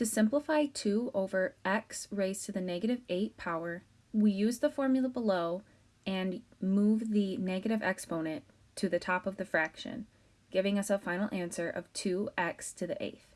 To simplify 2 over x raised to the negative 8 power, we use the formula below and move the negative exponent to the top of the fraction, giving us a final answer of 2x to the eighth.